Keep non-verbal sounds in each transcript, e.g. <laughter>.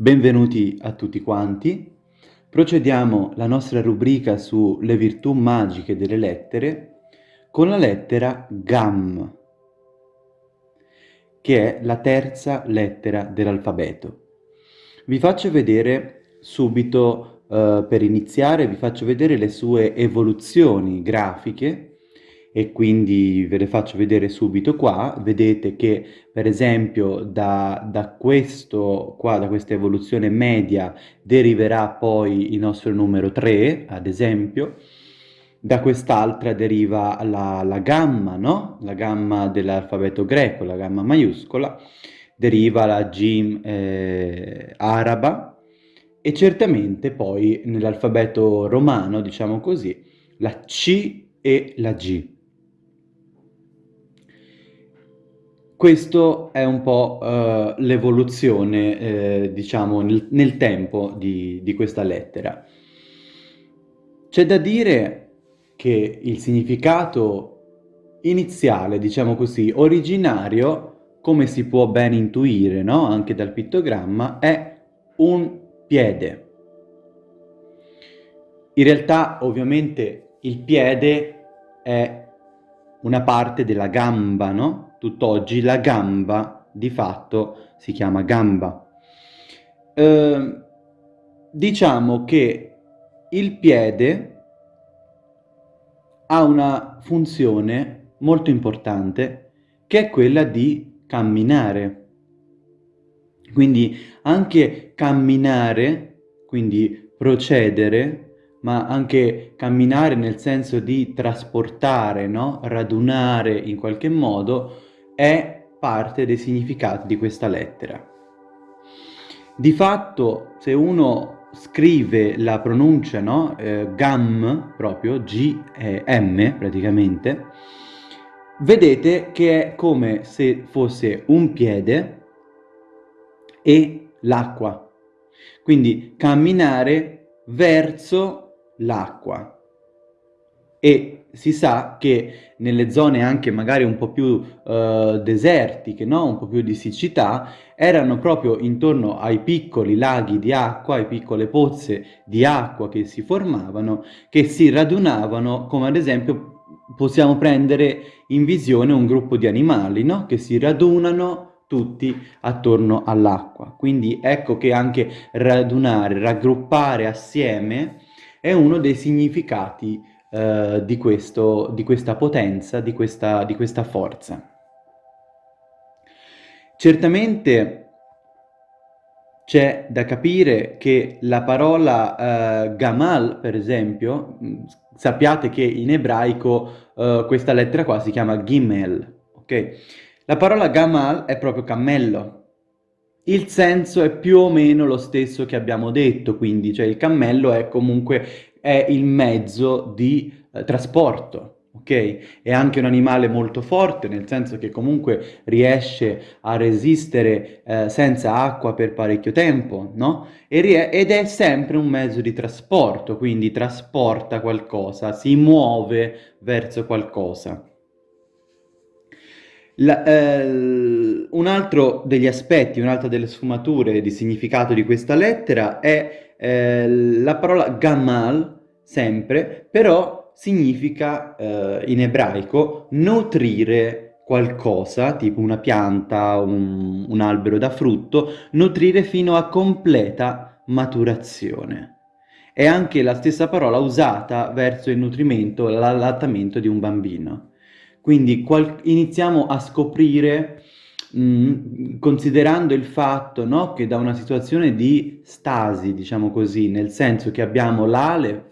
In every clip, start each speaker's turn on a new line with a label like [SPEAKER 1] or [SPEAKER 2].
[SPEAKER 1] Benvenuti a tutti quanti. Procediamo la nostra rubrica sulle virtù magiche delle lettere con la lettera GAM, che è la terza lettera dell'alfabeto. Vi faccio vedere subito, eh, per iniziare, vi faccio vedere le sue evoluzioni grafiche e quindi ve le faccio vedere subito qua. Vedete che per esempio da, da questo qua, da questa evoluzione media deriverà poi il nostro numero 3, ad esempio, da quest'altra deriva la, la, gamma, no? La gamma dell'alfabeto greco, la gamma maiuscola, deriva la G eh, araba e certamente poi nell'alfabeto romano, diciamo così, la C e la G. Questo è un po' uh, l'evoluzione, eh, diciamo, nel, nel tempo di, di, questa lettera. C'è da dire che il significato iniziale, diciamo così, originario, come si può ben intuire, no? anche dal pittogramma, è un piede. In realtà, ovviamente, il piede è una parte della gamba, no? Tutt'oggi la gamba di fatto si chiama gamba. Eh, diciamo che il piede ha una funzione molto importante che è quella di camminare. Quindi anche camminare, quindi procedere, ma anche camminare nel senso di trasportare, no? radunare in qualche modo, è parte dei significati di questa lettera. Di fatto, se uno scrive la pronuncia, no? Eh, gam, proprio, G-M praticamente, vedete che è come se fosse un piede e l'acqua. Quindi camminare verso l'acqua. E si sa che nelle zone anche magari un po' più uh, desertiche, no? un po' più di siccità, erano proprio intorno ai piccoli laghi di acqua, ai piccole pozze di acqua che si formavano, che si radunavano, come ad esempio possiamo prendere in visione un gruppo di animali, no? che si radunano tutti attorno all'acqua. Quindi ecco che anche radunare, raggruppare assieme è uno dei significati eh, di, questo, di questa potenza, di questa, di questa forza. Certamente c'è da capire che la parola uh, gamal, per esempio, sappiate che in ebraico uh, questa lettera qua si chiama gimel, ok? La parola gamal è proprio cammello. Il senso è più o meno lo stesso che abbiamo detto, quindi, cioè il cammello è comunque è il mezzo di eh, trasporto, ok? È anche un animale molto forte, nel senso che comunque riesce a resistere eh, senza acqua per parecchio tempo, no? ed è sempre un mezzo di trasporto, quindi trasporta qualcosa, si muove verso qualcosa. La, eh, un altro degli aspetti, un'altra delle sfumature di significato di questa lettera è eh, la parola gamal, sempre, però significa eh, in ebraico nutrire qualcosa, tipo una pianta, un, un albero da frutto, nutrire fino a completa maturazione. È anche la stessa parola usata verso il nutrimento, l'allattamento di un bambino. Quindi iniziamo a scoprire mh, mm, considerando il fatto no, che da una situazione di stasi, diciamo così, nel senso che abbiamo l'Alef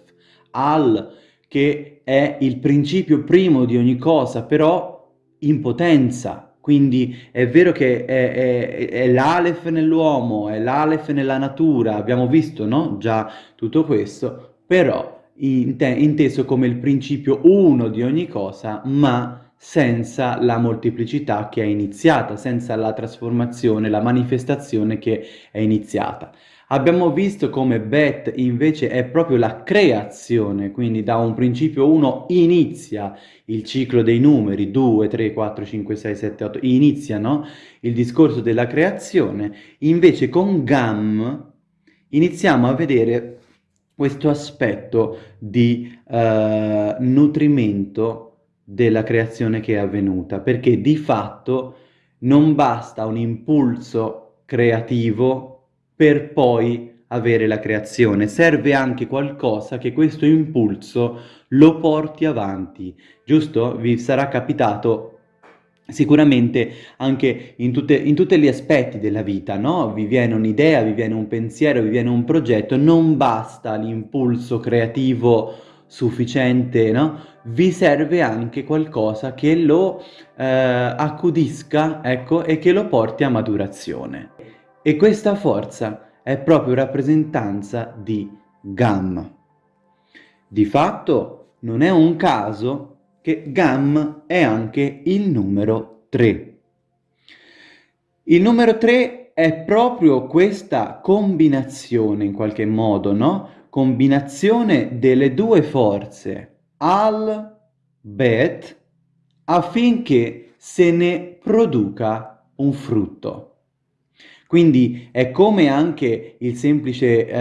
[SPEAKER 1] al, che è il principio primo di ogni cosa, però in potenza. Quindi è vero che è, è, è l'Alef nell'uomo, è l'Alef nella natura, abbiamo visto no? già tutto questo, però inteso come il principio uno di ogni cosa, ma senza la molteplicità che è iniziata, senza la trasformazione, la manifestazione che è iniziata. Abbiamo visto come Bet invece è proprio la creazione, quindi da un principio 1 inizia il ciclo dei numeri, 2, 3, 4, 5, 6, 7, 8, iniziano il discorso della creazione, invece con Gam iniziamo a vedere questo aspetto di uh, nutrimento della creazione che è avvenuta, perché di fatto non basta un impulso creativo per poi avere la creazione. Serve anche qualcosa che questo impulso lo porti avanti, giusto? Vi sarà capitato sicuramente anche in, tutte, in tutti gli aspetti della vita, no? Vi viene un'idea, vi viene un pensiero, vi viene un progetto, non basta l'impulso creativo sufficiente, no? Vi serve anche qualcosa che lo eh, accudisca, ecco, e che lo porti a maturazione. E questa forza è proprio rappresentanza di Gam. Di fatto non è un caso che Gam è anche il numero 3. Il numero 3 è proprio questa combinazione in qualche modo, no? Combinazione delle due forze, al, bet, affinché se ne produca un frutto. Quindi è come anche il semplice eh,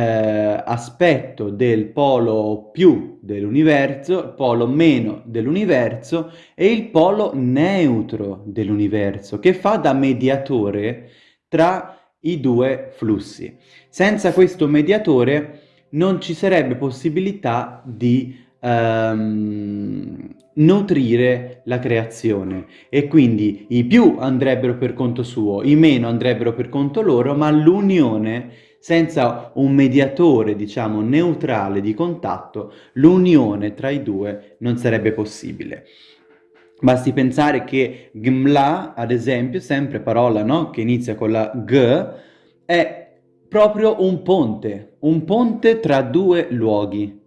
[SPEAKER 1] aspetto del polo più dell'universo, il polo meno dell'universo e il polo neutro dell'universo, che fa da mediatore tra i due flussi. Senza questo mediatore non ci sarebbe possibilità di ehm, nutrire la creazione e quindi i più andrebbero per conto suo, i meno andrebbero per conto loro, ma l'unione senza un mediatore, diciamo, neutrale di contatto, l'unione tra i due non sarebbe possibile. Basti pensare che gmla, ad esempio, sempre parola no? che inizia con la g, è proprio un ponte, un ponte tra due luoghi,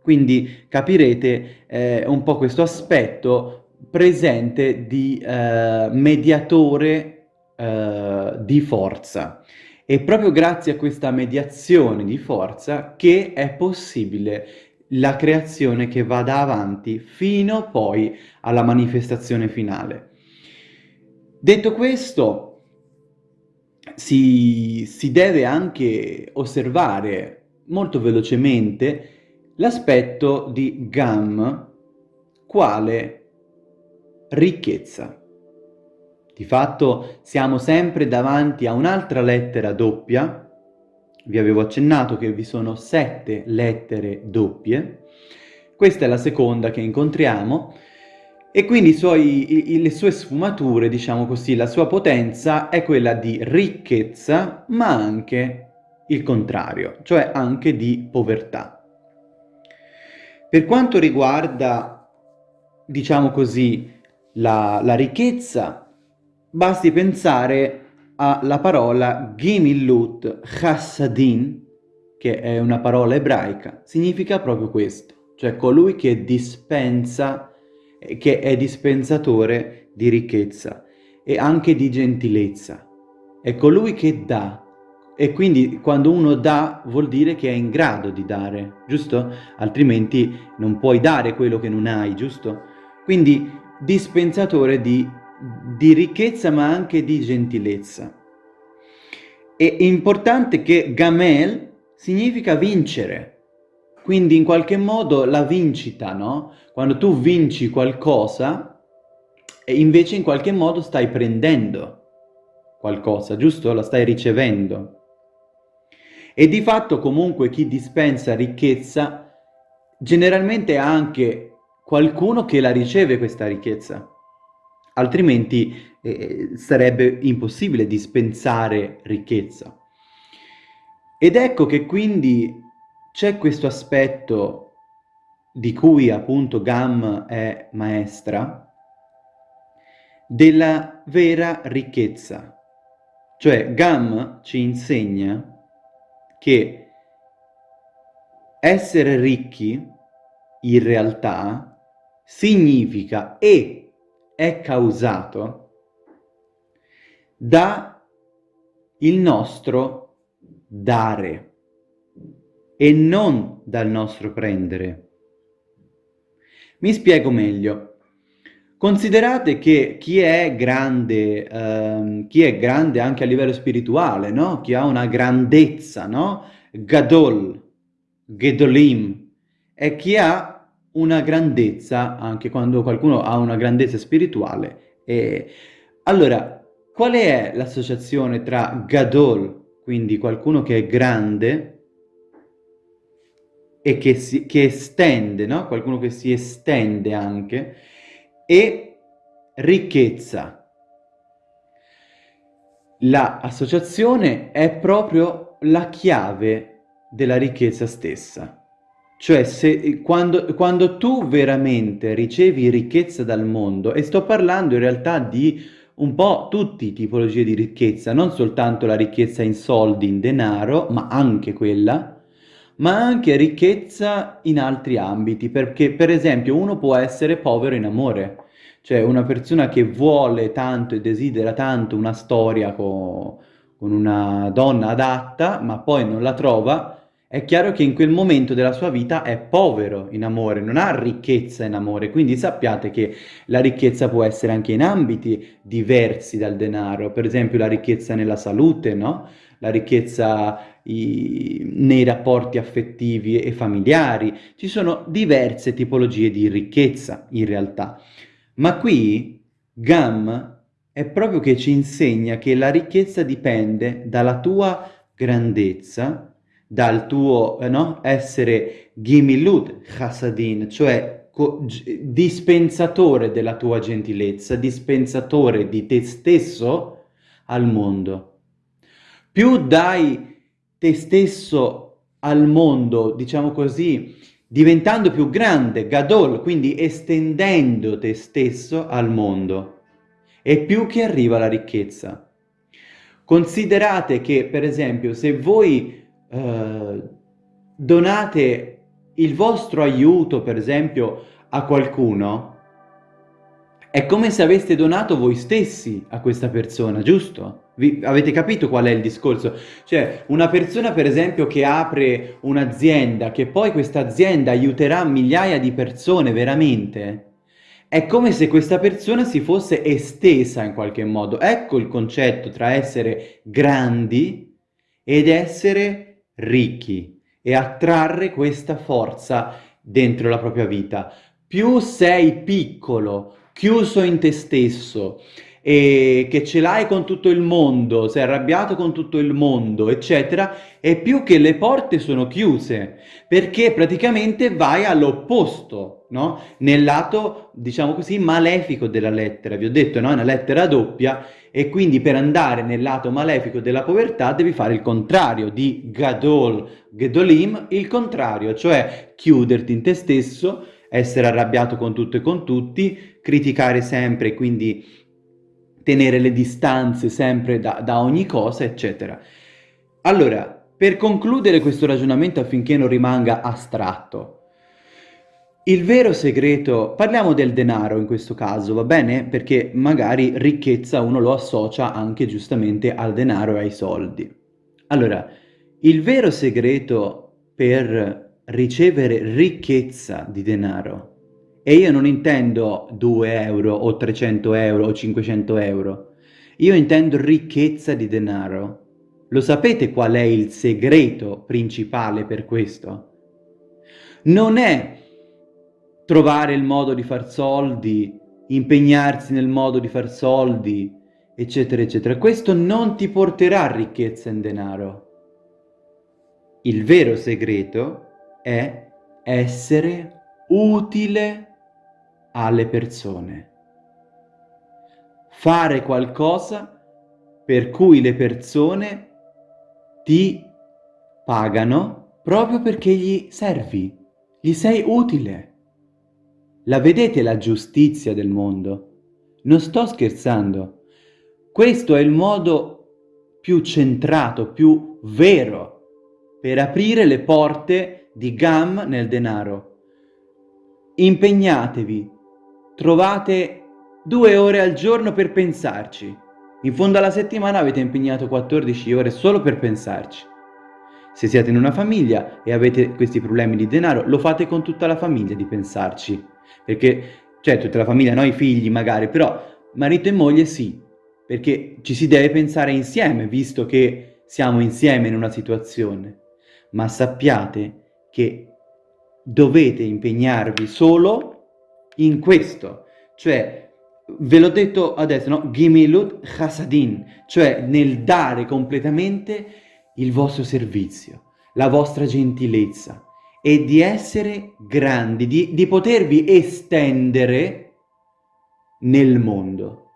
[SPEAKER 1] quindi capirete eh, un po' questo aspetto presente di eh, mediatore eh, di forza. È proprio grazie a questa mediazione di forza che è possibile la creazione che vada avanti fino poi alla manifestazione finale. Detto questo, si, si deve anche osservare molto velocemente l'aspetto di Gam quale ricchezza. Di fatto siamo sempre davanti a un'altra lettera doppia, vi avevo accennato che vi sono sette lettere doppie, questa è la seconda che incontriamo, e quindi suoi, le sue sfumature, diciamo così, la sua potenza è quella di ricchezza, ma anche il contrario, cioè anche di povertà. Per quanto riguarda, diciamo così, la, la ricchezza, basti pensare alla parola Gimillut Chassadin, che è una parola ebraica, significa proprio questo, cioè colui che dispensa, che è dispensatore di ricchezza e anche di gentilezza. È colui che dà, e quindi quando uno dà vuol dire che è in grado di dare, giusto? Altrimenti non puoi dare quello che non hai, giusto? Quindi dispensatore di, di ricchezza ma anche di gentilezza. È importante che Gamel significa vincere, quindi in qualche modo la vincita, no? Quando tu vinci qualcosa, invece in qualche modo stai prendendo qualcosa, giusto? La stai ricevendo. E di fatto comunque chi dispensa ricchezza generalmente ha anche qualcuno che la riceve questa ricchezza, altrimenti eh, sarebbe impossibile dispensare ricchezza. Ed ecco che quindi c'è questo aspetto di cui appunto Gam è maestra, della vera ricchezza. Cioè Gam ci insegna che essere ricchi in realtà significa e è causato da il nostro dare e non dal nostro prendere. Mi spiego meglio. Considerate che chi è grande, ehm, chi è grande anche a livello spirituale, no? Chi ha una grandezza, no? Gadol, Gedolim, è chi ha una grandezza, anche quando qualcuno ha una grandezza spirituale. E... Allora, qual è l'associazione tra Gadol, quindi qualcuno che è grande, e che, si, che estende, no? Qualcuno che si estende anche, e ricchezza. L'associazione è proprio la chiave della ricchezza stessa. Cioè, se, quando, quando tu veramente ricevi ricchezza dal mondo, e sto parlando in realtà di un po' tutte le tipologie di ricchezza, non soltanto la ricchezza in soldi, in denaro, ma anche quella, ma anche ricchezza in altri ambiti, perché per esempio uno può essere povero in amore, cioè una persona che vuole tanto e desidera tanto una storia con, con una donna adatta, ma poi non la trova, è chiaro che in quel momento della sua vita è povero in amore, non ha ricchezza in amore, quindi sappiate che la ricchezza può essere anche in ambiti diversi dal denaro, per esempio la ricchezza nella salute, no? la ricchezza i, nei rapporti affettivi e familiari, ci sono diverse tipologie di ricchezza in realtà. Ma qui Gam è proprio che ci insegna che la ricchezza dipende dalla tua grandezza, dal tuo eh, no? essere Gimilut Chassadin, cioè dispensatore della tua gentilezza, dispensatore di te stesso al mondo. Più dai te stesso al mondo, diciamo così, diventando più grande, Gadol, quindi estendendo te stesso al mondo, e più che arriva la ricchezza. Considerate che, per esempio, se voi eh, donate il vostro aiuto, per esempio, a qualcuno, è come se aveste donato voi stessi a questa persona, giusto? Vi, avete capito qual è il discorso? Cioè, una persona per esempio che apre un'azienda, che poi questa azienda aiuterà migliaia di persone veramente, è come se questa persona si fosse estesa in qualche modo. Ecco il concetto tra essere grandi ed essere ricchi e attrarre questa forza dentro la propria vita. Più sei piccolo, chiuso in te stesso e che ce l'hai con tutto il mondo, sei arrabbiato con tutto il mondo, eccetera, è più che le porte sono chiuse, perché praticamente vai all'opposto, no? Nel lato, diciamo così, malefico della lettera. Vi ho detto, no? È una lettera doppia e quindi per andare nel lato malefico della povertà devi fare il contrario di Gadol, Gedolim, il contrario, cioè chiuderti in te stesso, essere arrabbiato con tutto e con tutti, criticare sempre, quindi tenere le distanze sempre da, da ogni cosa, eccetera. Allora, per concludere questo ragionamento affinché non rimanga astratto, il vero segreto, parliamo del denaro in questo caso, va bene? Perché magari ricchezza uno lo associa anche giustamente al denaro e ai soldi. Allora, il vero segreto per ricevere ricchezza di denaro e io non intendo 2 euro o 300 euro o 500 euro. Io intendo ricchezza di denaro. Lo sapete qual è il segreto principale per questo? Non è trovare il modo di far soldi, impegnarsi nel modo di far soldi, eccetera, eccetera. Questo non ti porterà ricchezza in denaro. Il vero segreto è essere utile alle persone. Fare qualcosa per cui le persone ti pagano proprio perché gli servi, gli sei utile. La vedete la giustizia del mondo? Non sto scherzando. Questo è il modo più centrato, più vero, per aprire le porte di Gam nel denaro. Impegnatevi Trovate due ore al giorno per pensarci. In fondo alla settimana avete impegnato 14 ore solo per pensarci. Se siete in una famiglia e avete questi problemi di denaro, lo fate con tutta la famiglia di pensarci. Perché, certo, tutta la famiglia, no i figli magari, però marito e moglie sì, perché ci si deve pensare insieme, visto che siamo insieme in una situazione. Ma sappiate che dovete impegnarvi solo in questo, cioè ve l'ho detto adesso, no? Gimilut Hasadin, cioè nel dare completamente il vostro servizio, la vostra gentilezza e di essere grandi, di, di potervi estendere nel mondo.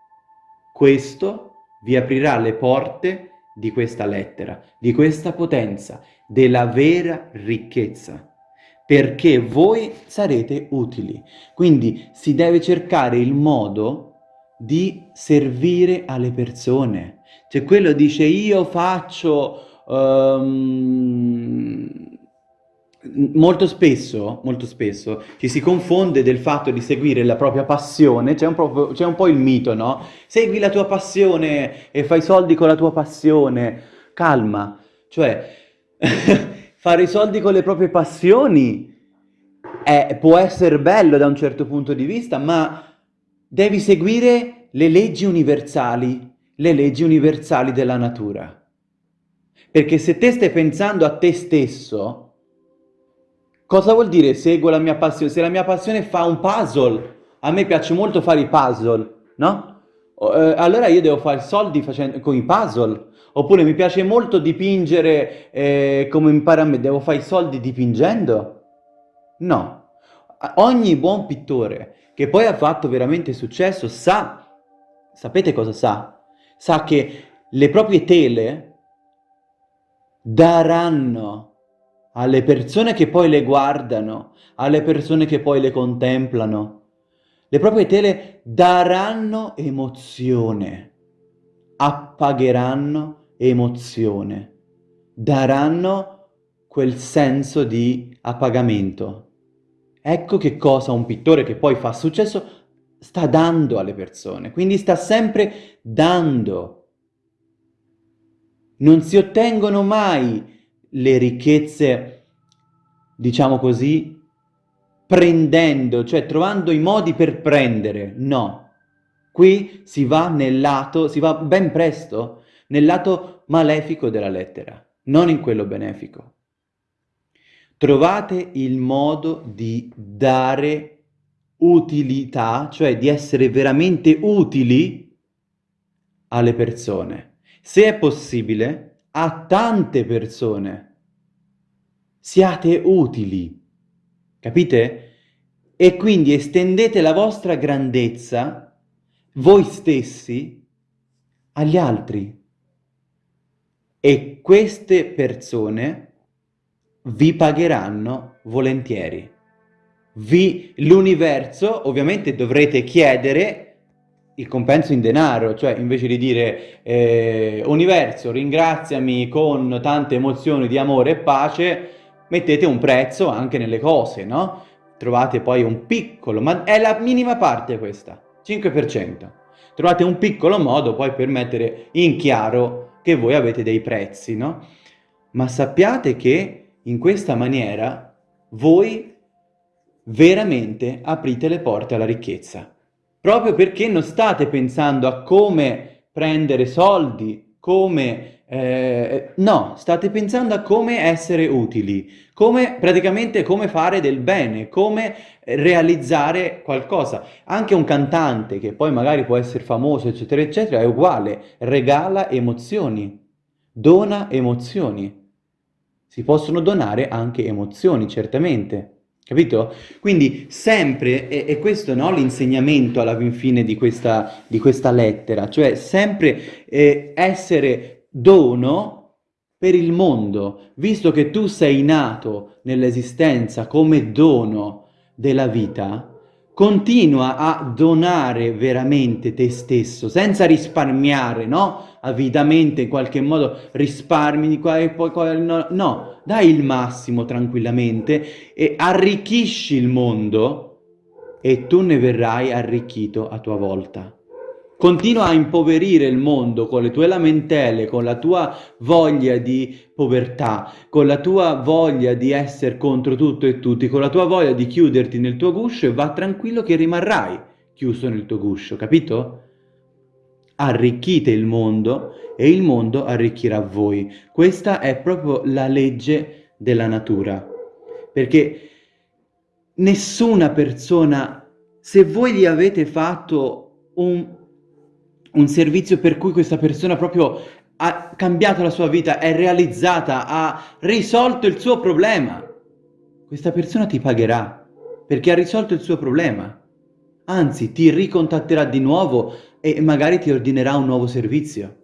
[SPEAKER 1] Questo vi aprirà le porte di questa lettera, di questa potenza, della vera ricchezza perché voi sarete utili. Quindi si deve cercare il modo di servire alle persone. Cioè quello dice io faccio... Um, molto spesso, molto spesso ci si confonde del fatto di seguire la propria passione, c'è un, un, po' il mito, no? Segui la tua passione e fai soldi con la tua passione. Calma, cioè <laughs> fare i soldi con le proprie passioni è, può essere bello da un certo punto di vista, ma devi seguire le leggi universali, le leggi universali della natura. Perché se te stai pensando a te stesso, cosa vuol dire seguo la mia passione? Se la mia passione fa un puzzle, a me piace molto fare i puzzle, no? Eh, allora io devo fare soldi facendo, con i puzzle. Oppure mi piace molto dipingere eh, come impara a me, devo fare i soldi dipingendo? No. Ogni buon pittore che poi ha fatto veramente successo sa, sapete cosa sa? Sa che le proprie tele daranno alle persone che poi le guardano, alle persone che poi le contemplano, le proprie tele daranno emozione, appagheranno emozione, daranno quel senso di appagamento. Ecco che cosa un pittore che poi fa successo sta dando alle persone, quindi sta sempre dando. Non si ottengono mai le ricchezze, diciamo così, prendendo, cioè trovando i modi per prendere, no. Qui si va nel lato, si va ben presto nel lato malefico della lettera, non in quello benefico. Trovate il modo di dare utilità, cioè di essere veramente utili alle persone. Se è possibile, a tante persone. Siate utili, capite? E quindi estendete la vostra grandezza, voi stessi, agli altri. E queste persone vi pagheranno volentieri. L'universo, ovviamente dovrete chiedere il compenso in denaro, cioè invece di dire eh, universo ringraziami con tante emozioni di amore e pace, mettete un prezzo anche nelle cose, no? Trovate poi un piccolo, ma è la minima parte questa, 5%. Trovate un piccolo modo poi per mettere in chiaro che voi avete dei prezzi, no? Ma sappiate che in questa maniera voi veramente aprite le porte alla ricchezza proprio perché non state pensando a come prendere soldi, come... Eh, no, state pensando a come essere utili, come praticamente come fare del bene, come realizzare qualcosa. Anche un cantante che poi magari può essere famoso, eccetera, eccetera, è uguale, regala emozioni, dona emozioni. Si possono donare anche emozioni, certamente. Capito? Quindi sempre, e, e questo no, l'insegnamento alla fine di questa, di questa lettera, cioè sempre eh, essere dono per il mondo, visto che tu sei nato nell'esistenza come dono della vita, continua a donare veramente te stesso, senza risparmiare, no? Avidamente, in qualche modo, risparmi di qua e poi no, no, dai il massimo tranquillamente e arricchisci il mondo e tu ne verrai arricchito a tua volta. Continua a impoverire il mondo con le tue lamentele, con la tua voglia di povertà, con la tua voglia di essere contro tutto e tutti, con la tua voglia di chiuderti nel tuo guscio e va tranquillo che rimarrai chiuso nel tuo guscio, capito? Arricchite il mondo e il mondo arricchirà voi. Questa è proprio la legge della natura. Perché nessuna persona, se voi gli avete fatto un un servizio per cui questa persona proprio ha cambiato la sua vita, è realizzata, ha risolto il suo problema. Questa persona ti pagherà perché ha risolto il suo problema. Anzi, ti ricontatterà di nuovo e magari ti ordinerà un nuovo servizio.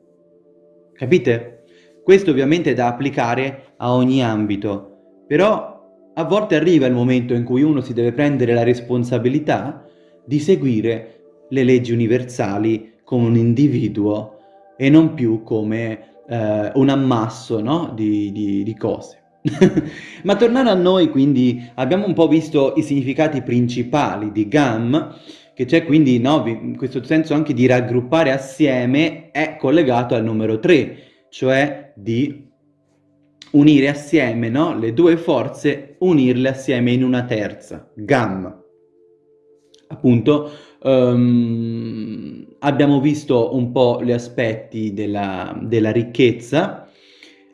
[SPEAKER 1] Capite? Questo ovviamente è da applicare a ogni ambito, però a volte arriva il momento in cui uno si deve prendere la responsabilità di seguire le leggi universali come un individuo e non più come eh, un ammasso no? di, di, di cose. <laughs> Ma tornando a noi, quindi, abbiamo un po' visto i significati principali di GAM, che c'è quindi, no, questo senso anche di raggruppare assieme, è collegato al numero 3, cioè di unire assieme no? le due forze, unirle assieme in una terza, GAM. Appunto, um, abbiamo visto un po' gli aspetti della, della ricchezza,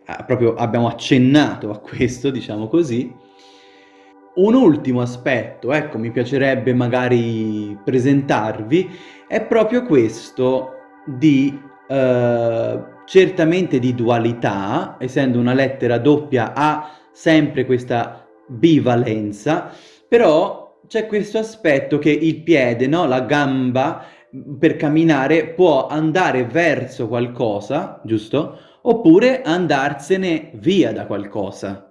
[SPEAKER 1] eh, proprio abbiamo accennato a questo, diciamo così. Un ultimo aspetto, ecco, mi piacerebbe magari presentarvi, è proprio questo di, eh, certamente di dualità, essendo una lettera doppia ha sempre questa bivalenza, però c'è questo aspetto che il piede, no? la gamba, per camminare può andare verso qualcosa, giusto? Oppure andarsene via da qualcosa.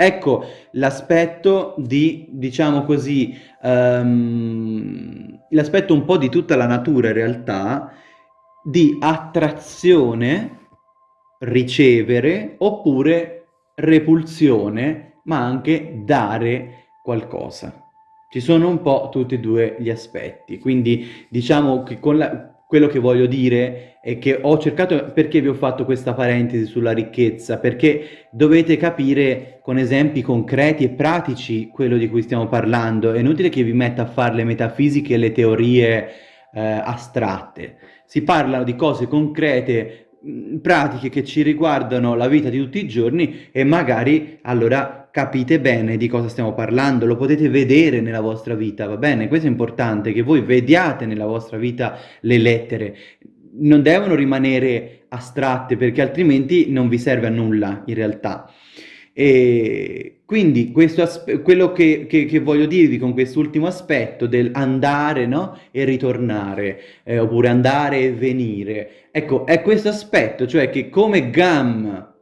[SPEAKER 1] Ecco l'aspetto di, diciamo così, um, l'aspetto un po' di tutta la natura in realtà, di attrazione, ricevere, oppure repulsione, ma anche dare qualcosa. Ci sono un po' tutti e due gli aspetti, quindi diciamo che con la, quello che voglio dire è che ho cercato, perché vi ho fatto questa parentesi sulla ricchezza? Perché dovete capire con esempi concreti e pratici quello di cui stiamo parlando, è inutile che vi metta a fare le metafisiche e le teorie eh, astratte, si parlano di cose concrete, pratiche che ci riguardano la vita di tutti i giorni e magari allora capite bene di cosa stiamo parlando, lo potete vedere nella vostra vita, va bene? Questo è importante, che voi vediate nella vostra vita le lettere, non devono rimanere astratte perché altrimenti non vi serve a nulla in realtà. E quindi quello che, che, che, voglio dirvi con quest'ultimo aspetto del andare no? e ritornare, eh, oppure andare e venire, ecco, è questo aspetto, cioè che come Gam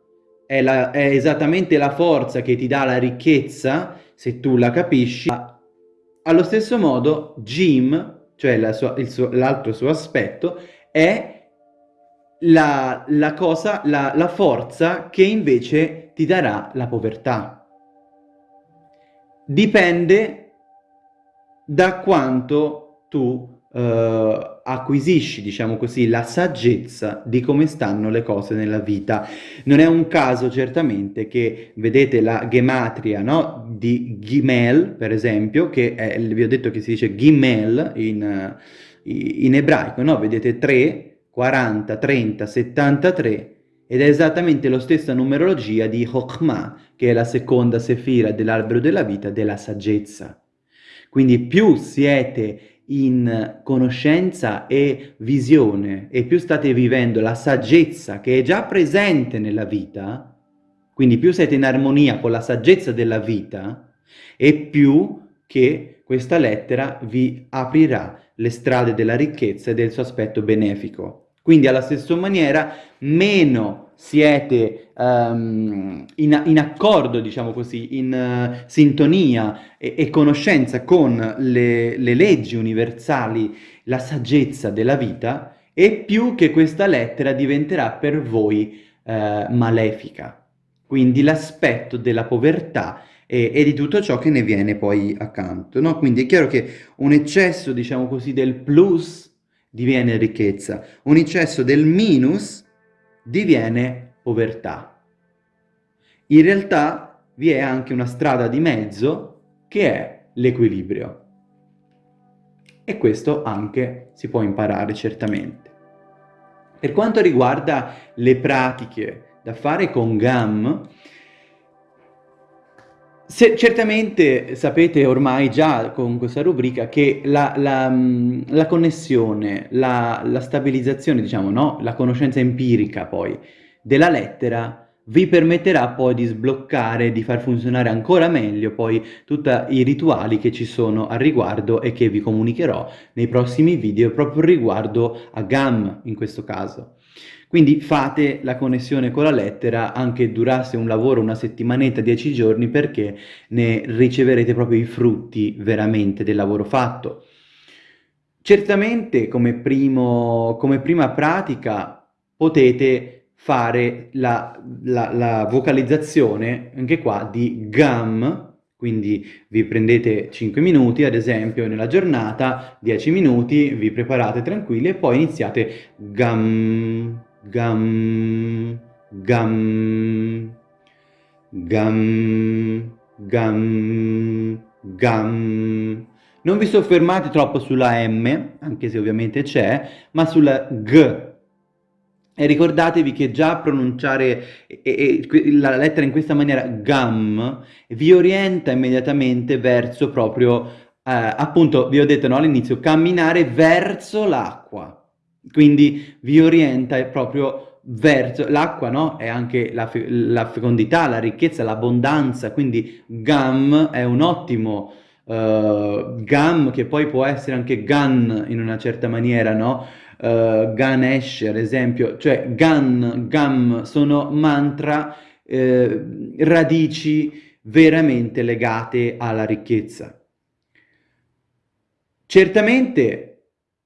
[SPEAKER 1] è, la, è esattamente la forza che ti dà la ricchezza, se tu la capisci. Allo stesso modo, Jim, cioè l'altro suo aspetto, è la, la cosa, la, la forza che invece ti darà la povertà. Dipende da quanto tu uh, acquisisci, diciamo così, la saggezza di come stanno le cose nella vita. Non è un caso certamente che vedete la gematria no? di Gimel, per esempio, che è, vi ho detto che si dice Gimel in, in ebraico, no? vedete 3, 40, 30, 73, ed è esattamente la stessa numerologia di Chokhmah, che è la seconda sefira dell'albero della vita, della saggezza. Quindi più siete in conoscenza e visione e più state vivendo la saggezza che è già presente nella vita, quindi più siete in armonia con la saggezza della vita, e più che questa lettera vi aprirà le strade della ricchezza e del suo aspetto benefico. Quindi alla stessa maniera, meno siete um, in, in, accordo, diciamo così, in uh, sintonia e, e, conoscenza con le, le leggi universali, la saggezza della vita, e più che questa lettera diventerà per voi uh, malefica. Quindi l'aspetto della povertà e, e, di tutto ciò che ne viene poi accanto. No? Quindi è chiaro che un eccesso, diciamo così, del plus diviene ricchezza, un eccesso del minus diviene povertà. In realtà vi è anche una strada di mezzo che è l'equilibrio. E questo anche si può imparare certamente. Per quanto riguarda le pratiche da fare con GAM, se, certamente sapete ormai già con questa rubrica che la, la, la connessione, la, la, stabilizzazione, diciamo, no? la conoscenza empirica poi della lettera vi permetterà poi di sbloccare, di far funzionare ancora meglio poi tutti i rituali che ci sono al riguardo e che vi comunicherò nei prossimi video proprio riguardo a GAM in questo caso. Quindi fate la connessione con la lettera anche durasse un lavoro una settimanetta, dieci giorni, perché ne riceverete proprio i frutti veramente del lavoro fatto. Certamente come, primo, come prima pratica potete fare la, la, la vocalizzazione anche qua di GAM, quindi vi prendete 5 minuti, ad esempio, nella giornata, 10 minuti, vi preparate tranquilli e poi iniziate GAM, gam, gam, gam, gam, gam. Non vi soffermate troppo sulla M, anche se ovviamente c'è, ma sulla G. E ricordatevi che già pronunciare la lettera in questa maniera, gam, vi orienta immediatamente verso proprio, eh, appunto, vi ho detto no, all'inizio, camminare verso l'acqua. Quindi vi orienta proprio verso l'acqua, no? È anche la, fe la, fecondità, la ricchezza, l'abbondanza, quindi gam è un ottimo uh, gam che poi può essere anche gan in una certa maniera, no? Uh, Ganesh ad esempio, cioè gan, gam sono mantra, eh, radici veramente legate alla ricchezza. Certamente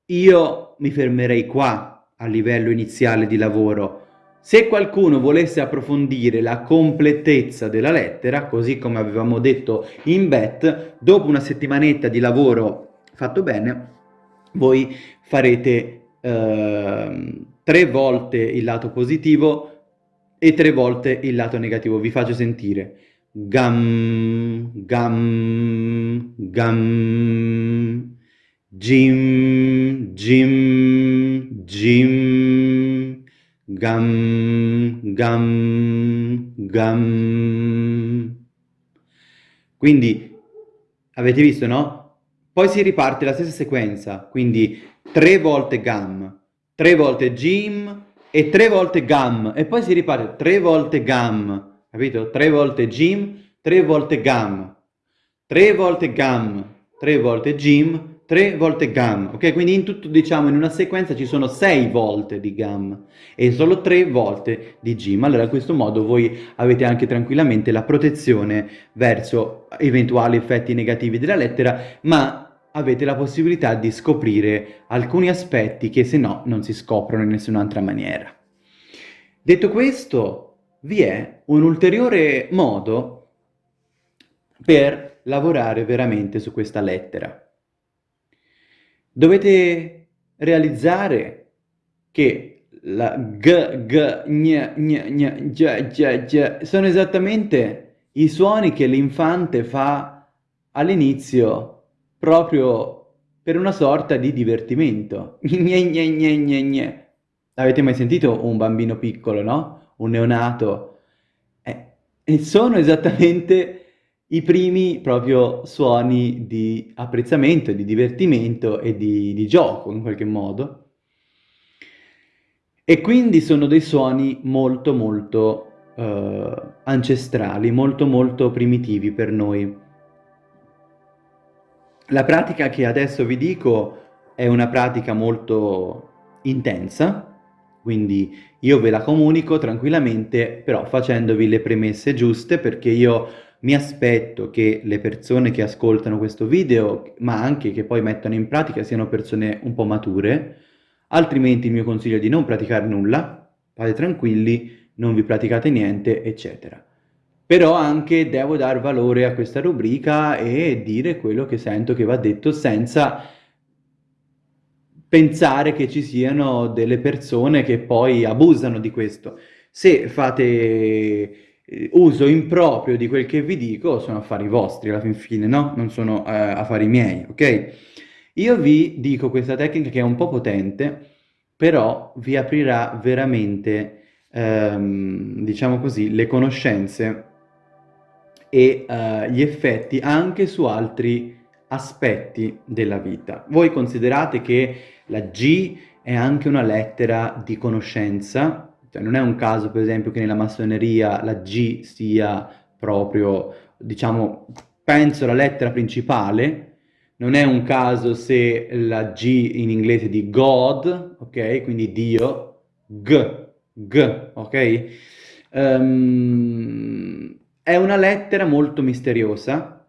[SPEAKER 1] io mi fermerei qua a livello iniziale di lavoro. Se qualcuno volesse approfondire la completezza della lettera, così come avevamo detto in bet, dopo una settimanetta di lavoro fatto bene, voi farete eh, tre volte il lato positivo e tre volte il lato negativo. Vi faccio sentire. Gam, gam, gam. Jim, Jim, Jim, Gam, Gam, Gam. Quindi, avete visto, no? Poi si riparte la stessa sequenza, quindi tre volte Gam, tre volte Jim e tre volte Gam, e poi si riparte tre volte Gam, capito? Tre volte Jim, tre volte Gam, tre volte Gam, tre volte Jim, tre volte gam, ok? Quindi in tutto, diciamo, in una sequenza ci sono sei volte di gam e solo tre volte di gim. Allora, in questo modo voi avete anche tranquillamente la protezione verso eventuali effetti negativi della lettera, ma avete la possibilità di scoprire alcuni aspetti che se no non si scoprono in nessun'altra maniera. Detto questo, vi è un ulteriore modo per lavorare veramente su questa lettera. Dovete realizzare che la g, g, gn, gn, gn, g, g, g sono esattamente i suoni che l'infante fa all'inizio proprio per una sorta di divertimento. <laughs> Gne, gne, gne, gne, gne. Avete mai sentito un bambino piccolo, no? Un neonato? Eh, e sono esattamente i primi proprio suoni di apprezzamento, di divertimento e di, di gioco in qualche modo. E quindi sono dei suoni molto molto uh, ancestrali, molto molto primitivi per noi. La pratica che adesso vi dico è una pratica molto intensa, quindi io ve la comunico tranquillamente, però facendovi le premesse giuste perché io mi aspetto che le persone che ascoltano questo video, ma anche che poi mettano in pratica, siano persone un po' mature, altrimenti il mio consiglio è di non praticare nulla, fate tranquilli, non vi praticate niente, eccetera. Però anche devo dar valore a questa rubrica e dire quello che sento che va detto senza pensare che ci siano delle persone che poi abusano di questo. Se fate uso improprio di quel che vi dico, sono affari vostri alla fin fine, no? Non sono eh, affari miei, ok? Io vi dico questa tecnica che è un po' potente, però vi aprirà veramente, ehm, diciamo così, le conoscenze e eh, gli effetti anche su altri aspetti della vita. Voi considerate che la G è anche una lettera di conoscenza, cioè non è un caso per esempio che nella massoneria la G sia proprio, diciamo, penso la lettera principale, non è un caso se la G in inglese di God, ok? Quindi Dio, G, G, ok? Um, è una lettera molto misteriosa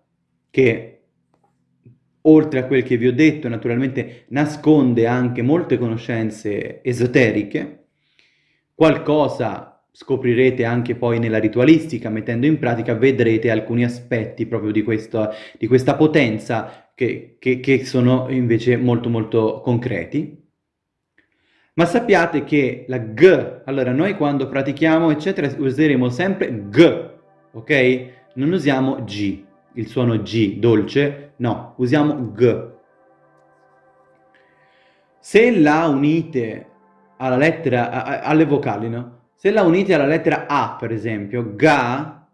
[SPEAKER 1] che oltre a quel che vi ho detto, naturalmente nasconde anche molte conoscenze esoteriche, qualcosa scoprirete anche poi nella ritualistica, mettendo in pratica vedrete alcuni aspetti proprio di, questo, di questa potenza che, che, che sono invece molto molto concreti. Ma sappiate che la G, allora noi quando pratichiamo eccetera useremo sempre G, ok? Non usiamo G il suono G dolce, no, usiamo G. Se la unite alla lettera, a, a, alle vocali, no? Se la unite alla lettera A, per esempio, ga,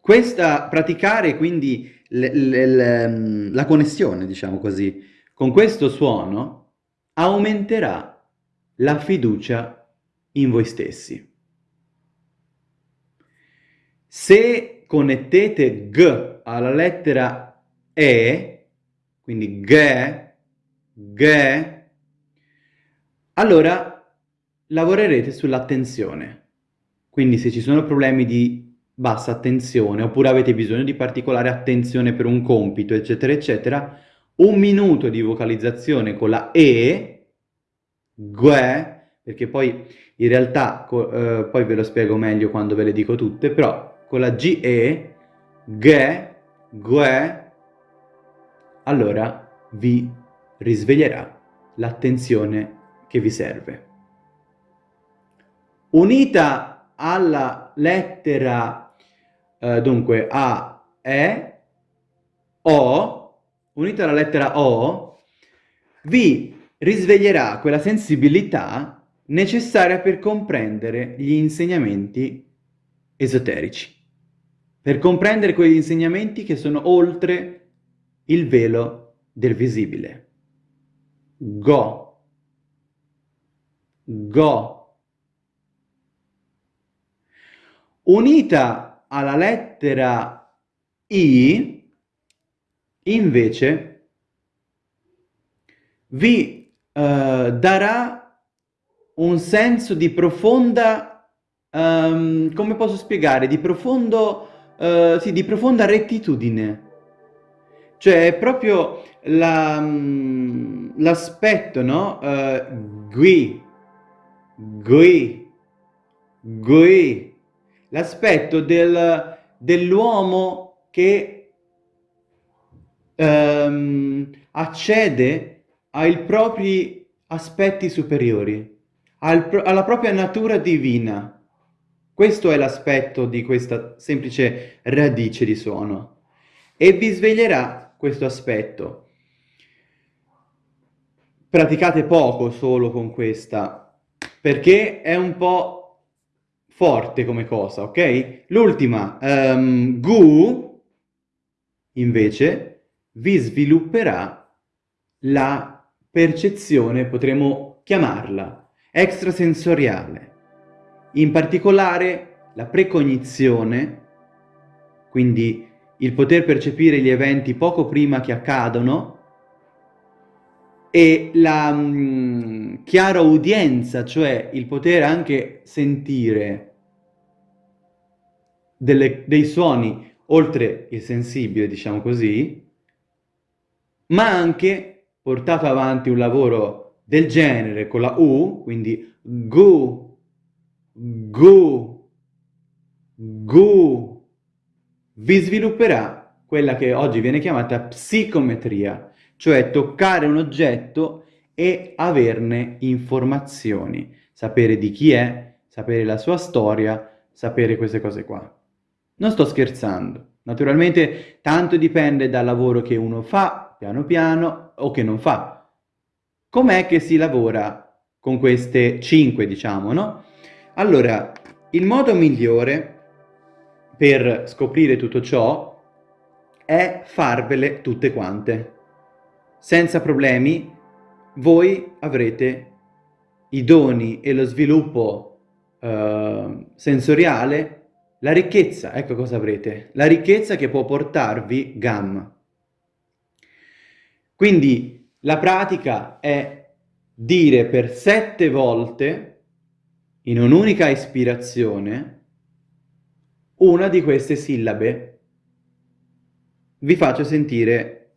[SPEAKER 1] questa, praticare quindi le, le, le, la connessione, diciamo così, con questo suono, aumenterà la fiducia in voi stessi. Se connettete G alla lettera E, quindi G, G, allora lavorerete sull'attenzione. Quindi se ci sono problemi di bassa attenzione oppure avete bisogno di particolare attenzione per un compito, eccetera, eccetera, un minuto di vocalizzazione con la E, Gue, perché poi in realtà, eh, poi ve lo spiego meglio quando ve le dico tutte, però con la GE, GE, GUE, allora vi risveglierà l'attenzione che vi serve. Unita alla lettera, eh, dunque, A, E, O, unita alla lettera O, vi risveglierà quella sensibilità necessaria per comprendere gli insegnamenti esoterici per comprendere quegli insegnamenti che sono oltre il velo del visibile. Go. Go. Unita alla lettera I, invece, vi uh, darà un senso di profonda, um, come posso spiegare, di profondo uh, sì, di profonda rettitudine. Cioè, è proprio mm, l'aspetto, no? Uh, gui, gui, gui. L'aspetto del, dell'uomo che um, accede ai propri aspetti superiori, al, alla propria natura divina. Questo è l'aspetto di questa semplice radice di suono e vi sveglierà questo aspetto. Praticate poco solo con questa, perché è un po' forte come cosa, ok? L'ultima, um, Gu, invece, vi svilupperà la percezione, potremmo chiamarla, extrasensoriale in particolare la precognizione, quindi il poter percepire gli eventi poco prima che accadono, e la mm, chiara udienza, cioè il poter anche sentire delle, dei suoni oltre il sensibile, diciamo così, ma anche portato avanti un lavoro del genere con la U, quindi gu, Gu, Gu, vi svilupperà quella che oggi viene chiamata psicometria, cioè toccare un oggetto e averne informazioni, sapere di chi è, sapere la sua storia, sapere queste cose qua. Non sto scherzando. Naturalmente tanto dipende dal lavoro che uno fa, piano piano, o che non fa. Com'è che si lavora con queste cinque, diciamo, no? Allora, il modo migliore per scoprire tutto ciò è farvele tutte quante. Senza problemi, voi avrete i doni e lo sviluppo eh, sensoriale la ricchezza, ecco cosa avrete, la ricchezza che può portarvi GAM. Quindi la pratica è dire per sette volte, in un'unica ispirazione, una di queste sillabe. Vi faccio sentire,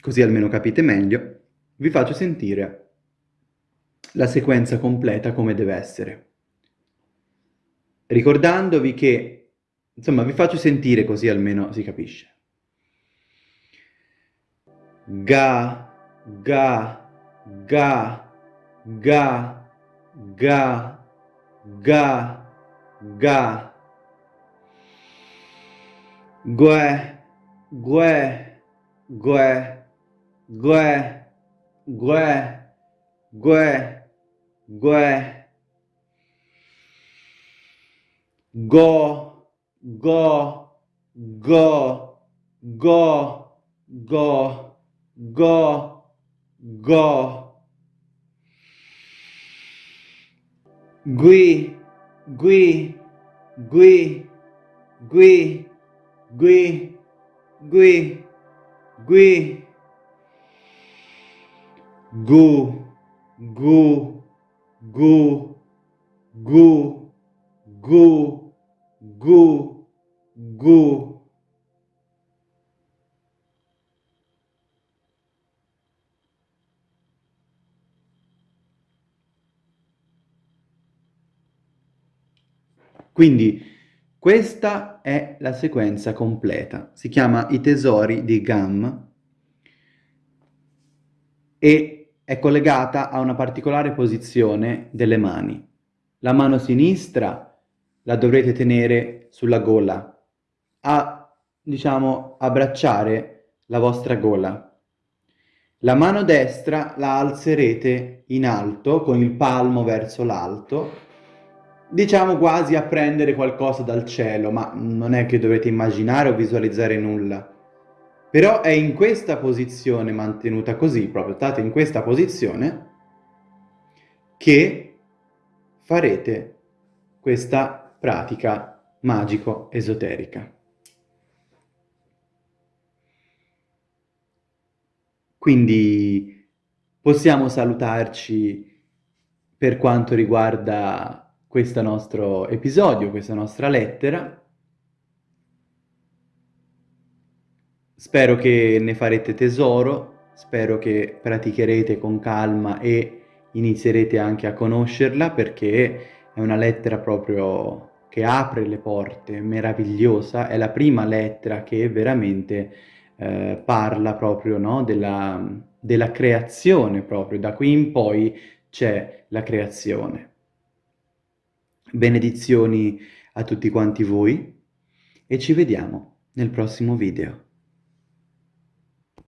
[SPEAKER 1] così almeno capite meglio, vi faccio sentire la sequenza completa come deve essere ricordandovi che, insomma, vi faccio sentire così almeno si capisce. Ga, ga, ga, ga, ga, ga, ga. Gue, gue, gue, gue, gue, gue, gue. go, go, go, go, go, go, go. Gui, gui, gui, gui, gui, gui, gui. Gu, gu, gu, gu, gu. gu, gu. Quindi questa è la sequenza completa, si chiama I tesori di Gam e è collegata a una particolare posizione delle mani. La mano sinistra la dovrete tenere sulla gola, a, diciamo, abbracciare la vostra gola. La mano destra la alzerete in alto, con il palmo verso l'alto, diciamo quasi a prendere qualcosa dal cielo, ma non è che dovete immaginare o visualizzare nulla. Però è in questa posizione, mantenuta così, proprio state in questa posizione, che farete questa pratica magico-esoterica. Quindi possiamo salutarci per quanto riguarda questo nostro episodio, questa nostra lettera. Spero che ne farete tesoro, spero che praticherete con calma e inizierete anche a conoscerla perché è una lettera proprio che apre le porte, meravigliosa, è la prima lettera che veramente eh, parla proprio no, della, della creazione proprio, da qui in poi c'è la creazione. Benedizioni a tutti quanti voi e ci vediamo nel prossimo video.